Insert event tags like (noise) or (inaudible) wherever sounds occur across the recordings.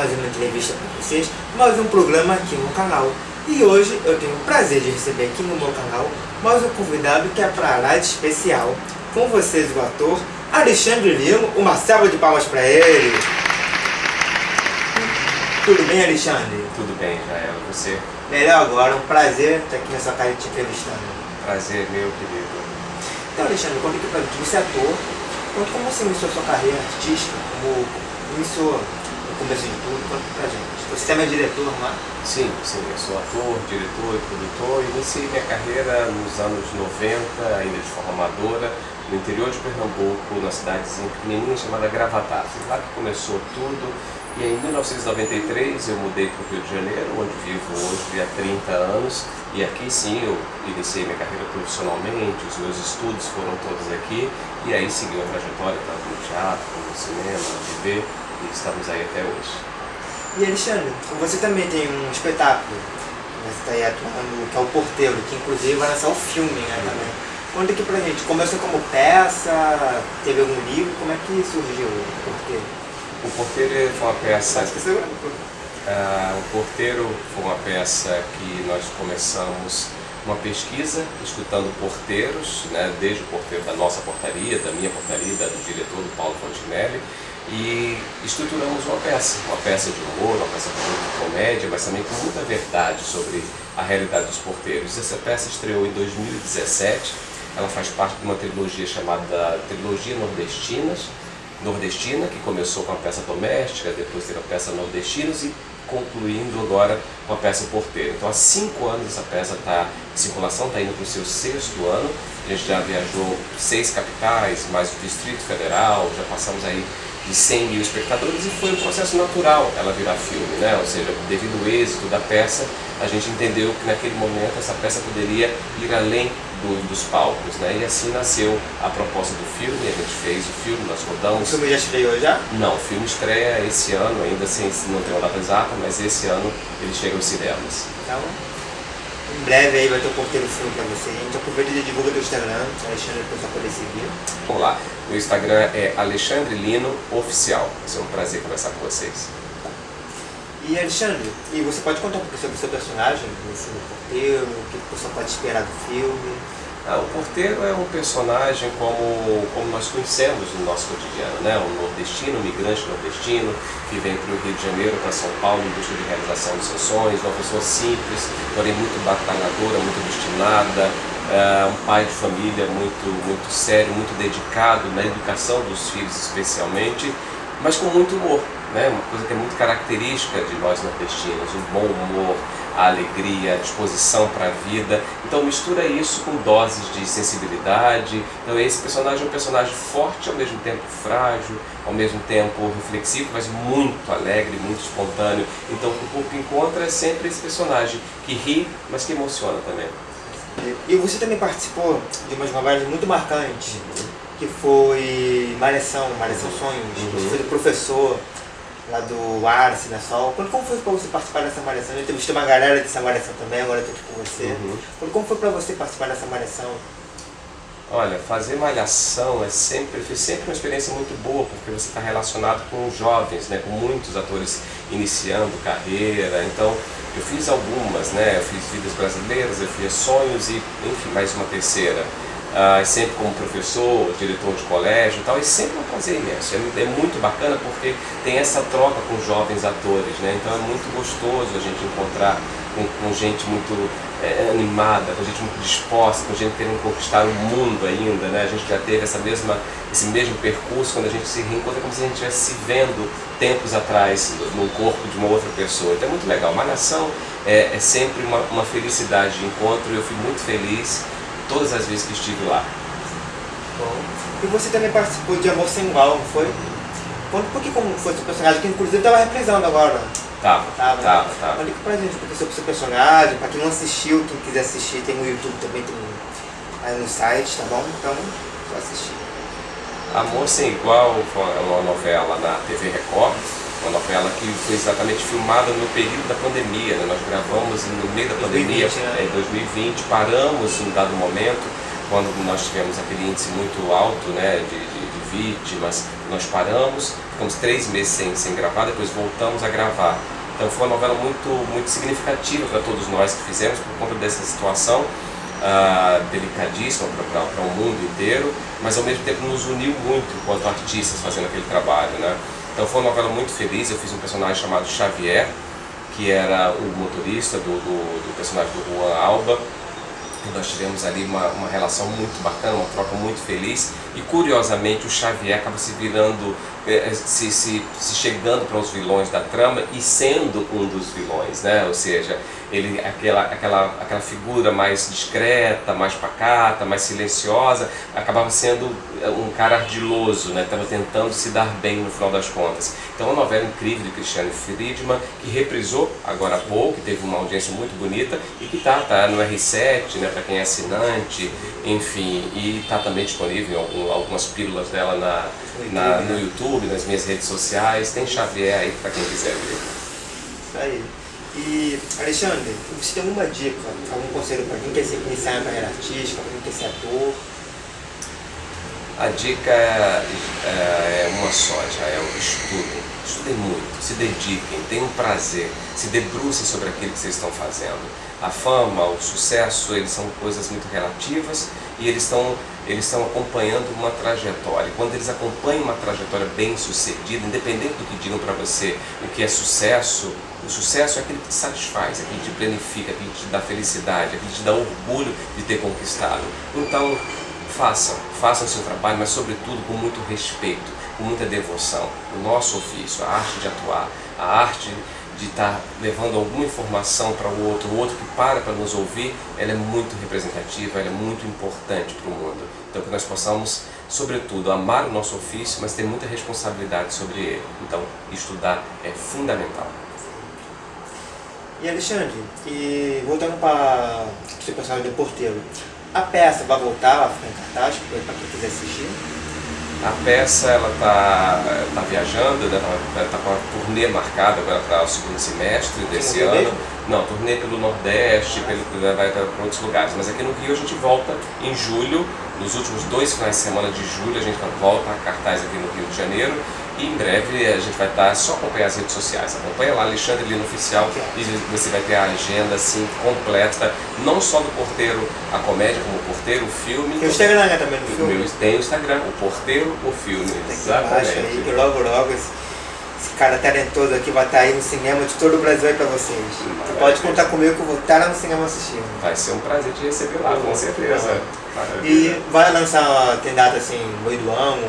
mais uma entrevista para vocês, mais um programa aqui no canal. E hoje eu tenho o prazer de receber aqui no meu canal mais um convidado que é para lá de especial. Com vocês o ator Alexandre Lima, uma salva de palmas para ele. Tudo bem, Alexandre? Tudo bem, Jael. Você? Melhor agora, um prazer estar aqui nessa casa te entrevistando. Prazer meu, querido. Então, Alexandre, conta aqui pra gente, você é ator, então, como você iniciou sua carreira artística, como iniciou no de tudo, conta pra gente. Você também é diretor, não é? Sim, sim, eu sou ator, diretor e produtor. Iniciei minha carreira nos anos 90, ainda de forma amadora, no interior de Pernambuco, na cidadezinha pequenininha chamada. Foi lá que começou tudo. E em 1993 eu mudei para o Rio de Janeiro, onde vivo hoje há 30 anos. E aqui sim eu iniciei minha carreira profissionalmente, os meus estudos foram todos aqui. E aí segui uma trajetória tanto no teatro, como no cinema, na TV. E estamos aí até hoje. E Alexandre, você também tem um espetáculo, você está aí atuando, que é o Porteiro, que inclusive vai lançar o filme né, também. Conta aqui pra gente, começou como peça, teve algum livro, como é que surgiu o Porteiro? O Porteiro foi uma peça... Uh, o Porteiro foi uma peça que nós começamos uma pesquisa, escutando porteiros, né, desde o porteiro da nossa portaria, da minha portaria, da do diretor, do Paulo Fontinelli, e estruturamos uma peça, uma peça de humor, uma peça muita comédia, mas também com muita verdade sobre a realidade dos porteiros. Essa peça estreou em 2017, ela faz parte de uma trilogia chamada Trilogia Nordestinas, Nordestina, que começou com a peça doméstica, depois teve a peça Nordestinos e concluindo agora com a peça Porteiro. Então há cinco anos essa peça está em circulação, está indo para o seu sexto ano. A gente já viajou seis capitais, mais o Distrito Federal, já passamos aí de 100 mil espectadores e foi um processo natural ela virar filme, né? ou seja, devido ao êxito da peça, a gente entendeu que naquele momento essa peça poderia ir além do, dos palcos, né? e assim nasceu a proposta do filme, a gente fez o filme, nós rodamos. O filme já estreou já? Não, o filme estreia esse ano, ainda sem, não tem uma data exata, mas esse ano ele chega aos cinemas. Então, em breve aí vai ter um porteiro filme pra você. A gente aproveita e divulga teu Instagram, Alexandre, você poder seguir. Vamos lá. Meu Instagram é Alexandre Lino Oficial. Vai ser um prazer conversar com vocês. E Alexandre, e você pode contar um pouco sobre o seu personagem nesse porteiro, o que o pessoal pode esperar do filme? Ah, o porteiro é um personagem como, como nós conhecemos no nosso cotidiano, né? um nordestino, um migrante nordestino, que vem para o Rio de Janeiro, para São Paulo, em busca de realização dos seus sonhos, uma pessoa simples, porém muito batalhadora, muito destinada, é, um pai de família muito, muito sério, muito dedicado na educação dos filhos especialmente, mas com muito humor, né? uma coisa que é muito característica de nós nordestinos, um bom humor, a alegria, a disposição para a vida. Então mistura isso com doses de sensibilidade. Então esse personagem é um personagem forte, ao mesmo tempo frágil, ao mesmo tempo reflexivo, mas muito alegre, muito espontâneo. Então o que o encontra é sempre esse personagem que ri, mas que emociona também. E você também participou de umas novelas muito marcantes, uhum. que foi Malhação, Malhação Sonhos. Uhum. Você foi o professor lá do Arce, na Sol. Quando, como foi para você participar dessa malhação? Eu entrevistei uma galera dessa malhação também, agora eu estou aqui com você. Uhum. Quando, como foi para você participar dessa malhação? Olha, fazer malhação é sempre, foi sempre uma experiência muito boa, porque você está relacionado com jovens, né, com muitos atores iniciando carreira, então eu fiz algumas, né, eu fiz Vidas Brasileiras, eu fiz Sonhos e, enfim, mais uma terceira uh, sempre como professor, diretor de colégio e tal, e sempre um prazer imenso. É, é, muito bacana porque tem essa troca com jovens atores, né? Então é muito gostoso a gente encontrar com, com gente muito é, animada, com gente muito disposta, com gente querendo conquistar o mundo ainda, né? A gente já teve essa mesma, esse mesmo percurso quando a gente se reencontra como se a gente estivesse se vendo tempos atrás no corpo de uma outra pessoa. Então é muito legal. Malhação é, é sempre uma, uma felicidade de encontro e eu fui muito feliz todas as vezes que estive lá. Bom. E você também participou de Amor Sem Igual, não foi? Conta um pouquinho como foi seu personagem, que inclusive estava reprisando agora. Tava, tava, tava. Né? tava. Olha pra gente pouquinho sobre seu personagem, pra quem não assistiu, quem quiser assistir, tem no YouTube também, tem aí no site, tá bom? Então, só assistir. Amor Sem Igual foi uma novela na TV Record, novela que foi exatamente filmada no período da pandemia, né? nós gravamos no meio da pandemia, 2020, né? em 2020, paramos em um dado momento, quando nós tivemos aquele índice muito alto né, de, de, de vítimas, nós paramos, ficamos três meses sem, sem gravar, depois voltamos a gravar. Então foi uma novela muito, muito significativa para todos nós que fizemos por conta dessa situação uh, delicadíssima para o mundo inteiro, mas ao mesmo tempo nos uniu muito enquanto artistas fazendo aquele trabalho. Né? Então foi uma novela muito feliz, eu fiz um personagem chamado Xavier, que era o motorista do, do, do personagem do Juan Alba, e nós tivemos ali uma, uma relação muito bacana, uma troca muito feliz. E curiosamente o Xavier acaba se virando, eh, se, se, se chegando para os vilões da trama e sendo um dos vilões, né? ou seja, ele aquela, aquela, aquela figura mais discreta, mais pacata, mais silenciosa, acabava sendo eh, um cara ardiloso, né? estava tentando se dar bem no final das contas. Então é uma novela incrível de Cristiano Friedman, que reprisou agora há pouco, que teve uma audiência muito bonita e que está tá no R7, né? para quem é assinante, enfim, e está também disponível em algum, algumas pílulas dela na, na, no YouTube, nas minhas redes sociais, tem Xavier aí para quem quiser ver. Isso aí. E, Alexandre, você tem alguma dica, algum conselho para quem quer se iniciar na carreira artística, para quem quer ser ator? A dica é, é, é uma só, o estudo. Estudem muito, se dediquem, tenham prazer, se debrucem sobre aquilo que vocês estão fazendo. A fama, o sucesso, eles são coisas muito relativas e eles estão, eles estão acompanhando uma trajetória. Quando eles acompanham uma trajetória bem sucedida, independente do que digam para você o que é sucesso, o sucesso é aquele que te satisfaz, aquele que te planifica, aquele que te dá felicidade, aquele que te dá orgulho de ter conquistado. Então, façam, façam o seu trabalho, mas sobretudo com muito respeito, com muita devoção. O nosso ofício, a arte de atuar, a arte de estar levando alguma informação para o outro, o outro que para para nos ouvir, ela é muito representativa, ela é muito importante para o mundo. Então que nós possamos, sobretudo, amar o nosso ofício, mas ter muita responsabilidade sobre ele. Então, estudar é fundamental. E Alexandre, e voltando para o seu personagem de porteiro, a peça vai voltar, vai ficar em cartaz para quem quiser assistir? A peça ela está tá viajando, está né, tá com a turnê marcada agora para o segundo semestre desse ano. mesmo? Não, turnê pelo Nordeste, pelo, vai para outros lugares. Mas aqui no Rio a gente volta em julho, nos últimos dois finais de semana de julho a gente volta a cartaz aqui no Rio de Janeiro e em breve a gente vai estar, só acompanhar as redes sociais, acompanha lá Alexandre Lino Oficial e você vai ter a agenda assim completa, não só do Porteiro a comédia, como o Porteiro, o filme. Tem o Instagram né, também no filme? Meu, tem o Instagram, o Porteiro, o filme. Baixo aí, que logo logo cara talentoso aqui vai estar aí no cinema de todo o Brasil aí pra vocês. Você pode contar comigo que eu vou estar lá no cinema assistindo. Vai ser um prazer te receber lá, com certeza. E vai lançar, tem data assim, no meio do ano,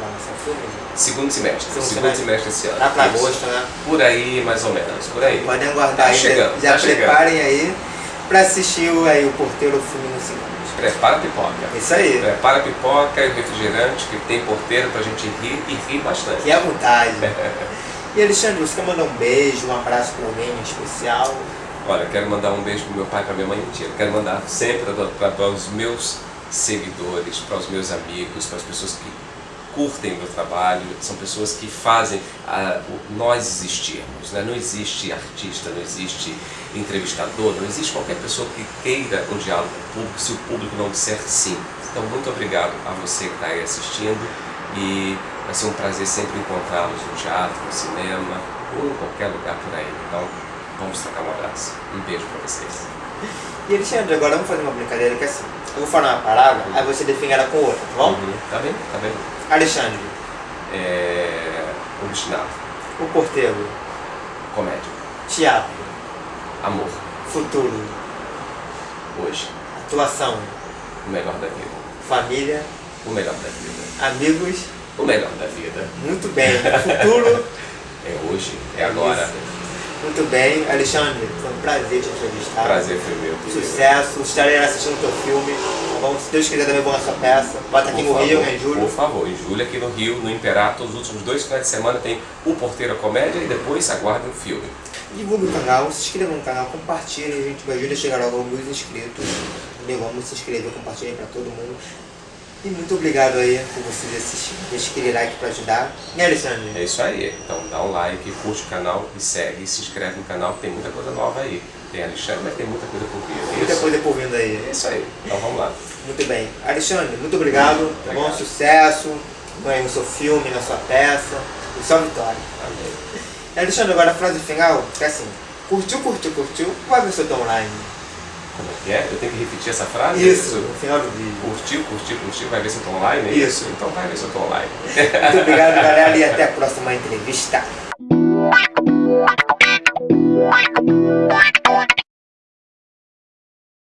vai lançar o filme? Segundo semestre, Segundo segundo, semestre. esse ano. Lá pra agosto, né? Por aí, mais ou menos, por aí. Podem aguardar Tá aí, chegando, já tá chegando. preparem aí pra assistir o, aí, o Porteiro o filme no. Prepara a pipoca. Isso aí, Prepara a pipoca e o refrigerante, que tem porteiro pra gente rir e rir bastante. que é à vontade. (laughs) E Alexandre, você quer mandar um beijo, um abraço pra alguém em especial? Olha, quero mandar um beijo pro meu pai e pra minha mãe, mentira. Quero mandar sempre para os meus seguidores, para os meus amigos, para as pessoas que curtem o meu trabalho, são pessoas que fazem a, o- nós existirmos. Né? Não existe artista, não existe entrevistador, não existe qualquer pessoa que queira um diálogo com o público se o público não disser sim. Então, muito obrigado a você que está aí assistindo e vai ser um prazer sempre encontrá-los no teatro, no cinema ou em qualquer lugar por aí. Então, vamos trocar um abraço. Um beijo para vocês. E Alexandre, agora vamos fazer uma brincadeira que é assim. Eu vou falar uma palavra, aí você define ela com outra, tá bom? Uhum. Tá bem? Tá bem? Alexandre, É... Obstinado. o porteiro, Comédia. teatro, Amor. futuro, Hoje. atuação, O melhor da vida. família, O melhor da vida. amigos, O melhor da vida. muito bem. Futuro, (laughs) É hoje, é agora. Isso. Muito bem. Alexandre, foi um prazer te entrevistar. Prazer foi meu. Sucesso, estarei assistindo o teu filme. Tá bom? Se Deus quiser também vou na sua peça. Estar aqui Por no Rio, né, em julho. Por favor, em julho aqui no Rio, no Imperato, os últimos dois finais de semana tem o Porteiro Comédia e depois aguardem o filme. Divulgue o canal, se inscreva no canal, compartilhe, a gente me ajuda a chegar logo mil inscritos. Entendeu? Vamos se inscrever, compartilhem para todo mundo. E muito obrigado aí por vocês assistirem. Deixa aquele like para ajudar. E Alexandre? É isso aí. Então dá um like, curte o canal e segue, se inscreve no canal que tem muita coisa nova aí. Tem Alexandre, mas tem muita coisa por vir. Muita Isso. coisa por vindo aí. É isso aí. Então vamos lá. Muito bem. Alexandre, muito obrigado. Tá bom? Obrigado. Sucesso no seu filme, na sua peça. E só vitória. Amém. É, Alexandre, agora a frase final, que é assim, curtiu, curtiu, curtiu, vai ver se eu tô online. Como é que é? Eu tenho que repetir essa frase? Isso, no final do vídeo. Curtiu, curtiu, curtiu, vai ver se eu tô online? Isso. Então vai ver se eu tô online. Muito obrigado, galera, e até a próxima entrevista. (laughs)